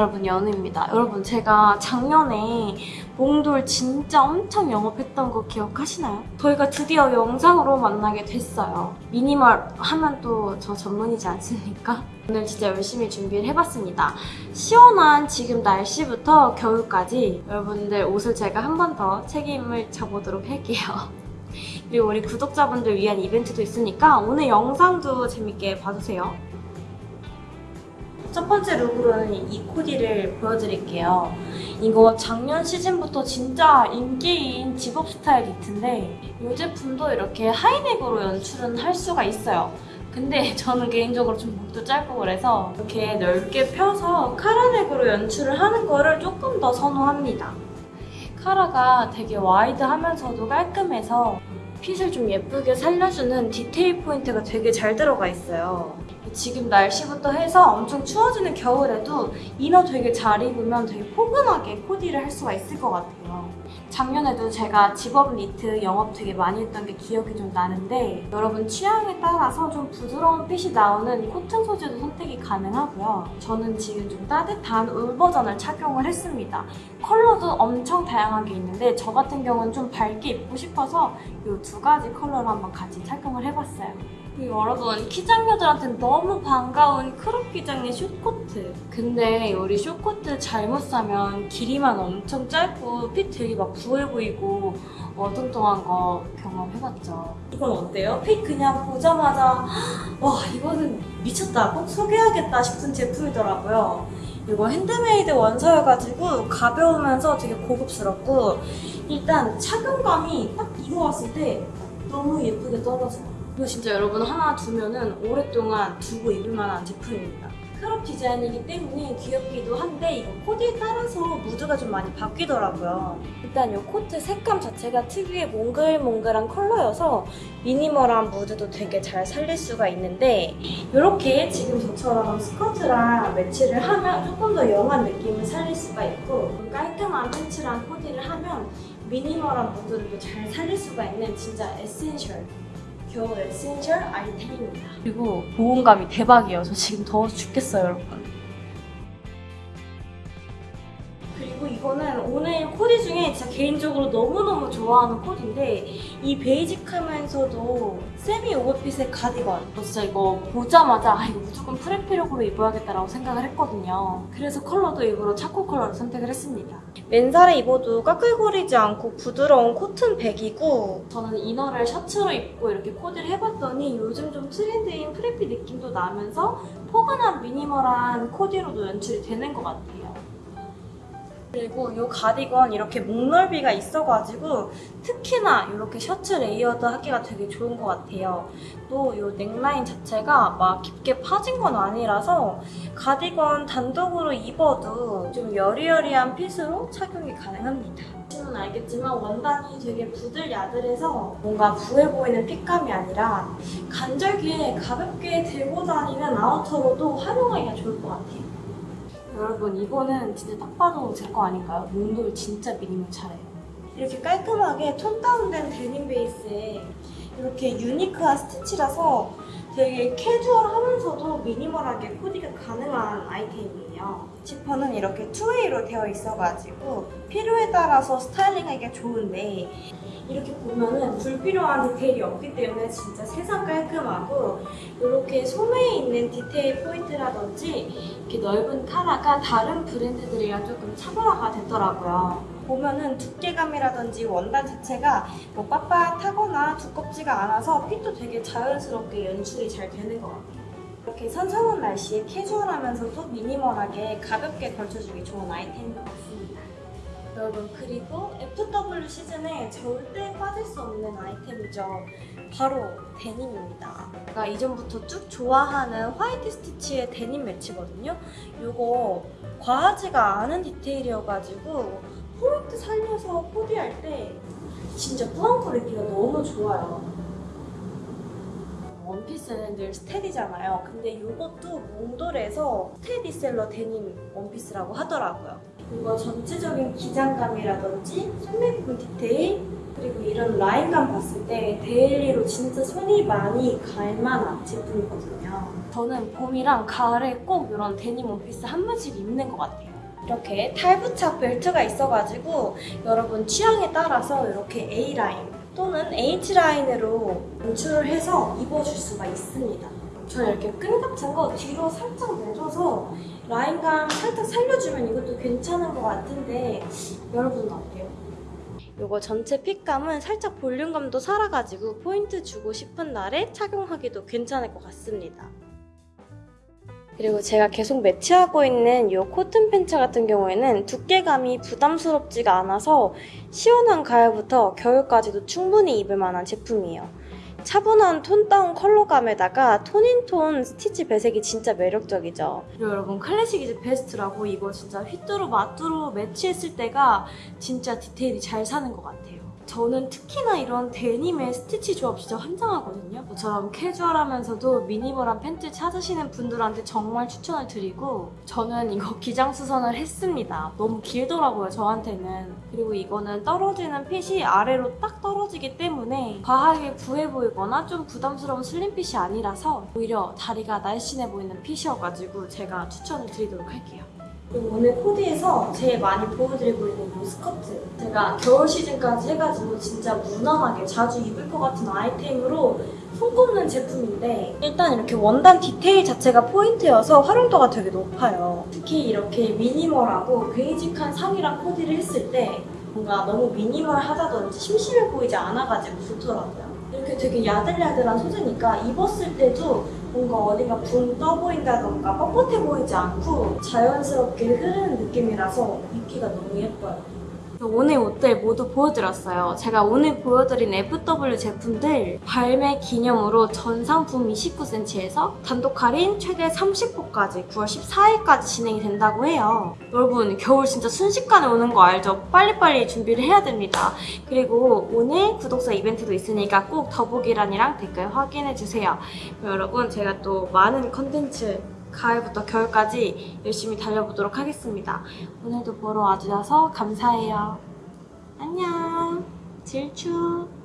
여러분 연우입니다. 여러분 제가 작년에 몽돌 진짜 엄청 영업했던 거 기억하시나요? 저희가 드디어 영상으로 만나게 됐어요. 미니멀 하면 또 저 전문이지 않습니까? 오늘 진짜 열심히 준비를 해봤습니다. 시원한 지금 날씨부터 겨울까지 여러분들 옷을 제가 한 번 더 책임을 져보도록 할게요. 그리고 우리 구독자분들 위한 이벤트도 있으니까 오늘 영상도 재밌게 봐주세요. 첫 번째 look으로는 이 코디를 보여드릴게요. 이거 작년 시즌부터 진짜 인기인 집업 스타일 니트인데 이 제품도 이렇게 high neck으로 연출은 할 수가 있어요. 근데 저는 개인적으로 좀 목도 짧고 그래서 이렇게 넓게 펴서 collar neck으로 연출을 하는 거를 조금 더 선호합니다. 카라가 되게 wide하면서도 깔끔해서 fit을 좀 예쁘게 살려주는 디테일 포인트가 되게 잘 들어가 있어요. 지금 날씨부터 해서 엄청 추워지는 겨울에도 inner 되게 잘 입으면 되게 포근하게 코디를 할 수가 있을 것 같아요. 작년에도 제가 집업 니트 영업 되게 많이 했던 게 기억이 좀 나는데 여러분 취향에 따라서 좀 부드러운 핏이 나오는 코튼 소재도 선택이 가능하고요. 저는 지금 좀 따뜻한 울 버전을 착용을 했습니다. 컬러도 엄청 다양하게 있는데 저 같은 경우는 좀 밝게 입고 싶어서 이 두 가지 컬러를 한번 같이 착용을 해봤어요. 여러분 키작녀들한테는 너무 반가운 crop 기장의 short코트. 근데 우리 short코트 잘못 사면 길이만 엄청 짧고 fit 되게 막 부해 보이고 어뚱뚱한 거 경험해봤죠. 이건 어때요? fit 그냥 보자마자 와 이거는 미쳤다 꼭 소개하겠다 싶은 제품이더라고요. 이거 핸드메이드 원서여가지고 가벼우면서 되게 고급스럽고 일단 착용감이 딱 입어봤을 때 너무 예쁘게 떨어져요 이거 진짜 여러분 하나 두면은 오랫동안 두고 입을 만한 제품입니다. crop 디자인이기 때문에 귀엽기도 한데 이거 코디에 따라서 무드가 좀 많이 바뀌더라고요. 일단 이 코트 색감 자체가 특유의 몽글몽글한 컬러여서 minimal한 무드도 되게 잘 살릴 수가 있는데 이렇게 지금 저처럼 스커트랑 매치를 하면 조금 더 young한 느낌을 살릴 수가 있고 깔끔한 팬츠랑 코디를 하면 minimal한 무드를 잘 살릴 수가 있는 진짜 essential 겨울 essential 아이템입니다. 그리고 보온감이 대박이에요. 저 지금 더워서 죽겠어요, 여러분. 오늘 코디 중에 진짜 개인적으로 너무너무 좋아하는 코디인데 이 basic하면서도 세미 오버핏의 가디건. 저 진짜 이거 보자마자 아 이거 무조건 preppy look으로 입어야겠다라고 생각을 했거든요. 그래서 컬러도 일부러 차코 컬러를 선택을 했습니다. 맨살에 입어도 까끌거리지 않고 부드러운 코튼 백이고 저는 inner를 셔츠로 입고 이렇게 코디를 해봤더니 요즘 좀 트렌드인 preppy 느낌도 나면서 포근한 minimal한 코디로도 연출이 되는 것 같아요 그리고 이 가디건 이렇게 목 넓이가 있어가지고 특히나 이렇게 셔츠 layered 하기가 되게 좋은 것 같아요. 또 이 넥라인 자체가 막 깊게 파진 건 아니라서 가디건 단독으로 입어도 좀 여리여리한 핏으로 착용이 가능합니다. 보시면 알겠지만 원단이 되게 부들야들해서 뭔가 부해 보이는 핏감이 아니라 간절기에 가볍게 들고 다니는 아우터로도 활용하기가 좋을 것 같아요. 여러분 이거는 진짜 딱 봐도 제 거 아닌가요? 몽돌 진짜 미니멀 차래요. 이렇게 깔끔하게 톤 다운된 데님 베이스에 이렇게 유니크한 스티치라서 되게 캐주얼하면서도 미니멀하게 코디가 가능한 아이템이에요. 지퍼는 이렇게 two-way로 되어 있어가지고 필요에 따라서 스타일링하기가 좋은데 이렇게 보면은 불필요한 디테일이 없기 때문에 진짜 세상 깔끔하고 이렇게 소매에 있는 디테일 포인트라든지 이렇게 넓은 카라가 다른 브랜드들이랑 조금 차별화가 됐더라고요. 보면은 두께감이라든지 원단 자체가 뭐 빳빳하거나 두껍지가 않아서 핏도 되게 자연스럽게 연출이 잘 되는 것 같아요. 이렇게 선선한 날씨에 캐주얼하면서도 미니멀하게 가볍게 걸쳐주기 좋은 아이템인 것 같습니다. 여러분 그리고 FW 시즌에 절대 빠질 수 없는 아이템이죠. 바로 데님입니다. 제가 이전부터 쭉 좋아하는 화이트 스티치의 데님 매치거든요. 이거 과하지가 않은 디테일이어가지고 포인트 살려서 코디할 때 진짜 꾸안꾸 입기가 너무 좋아요. 원피스는 늘 steady잖아요. 근데 이것도 몽돌에서 스테디셀러 데님 원피스라고 하더라고요. 이거 전체적인 기장감이라든지 소매 부분 디테일 그리고 이런 라인감 봤을 때 daily로 진짜 손이 많이 갈 만한 제품이거든요. 저는 봄이랑 가을에 꼭 이런 데님 원피스 한 번씩 입는 것 같아요. 이렇게 탈부착 벨트가 있어가지고 여러분 취향에 따라서 이렇게 A라인 또는 H라인으로 연출을 해서 입어줄 수가 있습니다. 저는 이렇게 끈 같은 거 뒤로 살짝 내줘서 라인감 살짝 살려주면 이것도 괜찮은 것 같은데 여러분은 어때요? 이거 전체 핏감은 살짝 볼륨감도 살아가지고 포인트 주고 싶은 날에 착용하기도 괜찮을 것 같습니다. 그리고 제가 계속 매치하고 있는 이 코튼 팬츠 같은 경우에는 두께감이 부담스럽지가 않아서 시원한 가을부터 겨울까지도 충분히 입을 만한 제품이에요. 차분한 tone down 컬러감에다가 tone in tone 스티치 배색이 진짜 매력적이죠. 그리고 여러분 classic is best라고 이거 진짜 휘뚜루 마뚜루 매치했을 때가 진짜 디테일이 잘 사는 것 같아요. 저는 특히나 이런 데님의 스티치 조합 진짜 환장하거든요. 저처럼 캐주얼하면서도 미니멀한 팬츠 찾으시는 분들한테 정말 추천을 드리고 저는 이거 기장 수선을 했습니다. 너무 길더라고요, 저한테는. 그리고 이거는 떨어지는 핏이 아래로 딱 떨어지기 때문에 과하게 부해 보이거나 좀 부담스러운 슬림 핏이 아니라서 오히려 다리가 날씬해 보이는 핏이어가지고 제가 추천을 드리도록 할게요. 오늘 코디에서 제일 많이 보여드리고 있는 이 스커트. 제가 겨울 시즌까지 해가지고 진짜 무난하게 자주 입을 것 같은 아이템으로 손꼽는 제품인데 일단 이렇게 원단 디테일 자체가 포인트여서 활용도가 되게 높아요. 특히 이렇게 미니멀하고 베이직한 상의랑 코디를 했을 때 뭔가 너무 미니멀하다든지 심심해 보이지 않아가지고 좋더라고요 이렇게 되게 야들야들한 소재니까 입었을 때도 뭔가 어디가 붕 떠 보인다던가 뻣뻣해 보이지 않고 자연스럽게 흐르는 느낌이라서 입기가 너무 예뻐요. 오늘 옷들 모두 보여드렸어요. 제가 오늘 보여드린 FW 제품들 발매 기념으로 전 상품 29cm에서 단독 할인 최대 30%까지 9월 14일까지 진행이 된다고 해요. 여러분 겨울 진짜 순식간에 오는 거 알죠? 빨리빨리 준비를 해야 됩니다. 그리고 오늘 구독자 이벤트도 있으니까 꼭 더보기란이랑 댓글 확인해주세요. 여러분 제가 또 많은 컨텐츠 가을부터 겨울까지 열심히 달려보도록 하겠습니다. 오늘도 보러 와주셔서 감사해요. 안녕. 질추.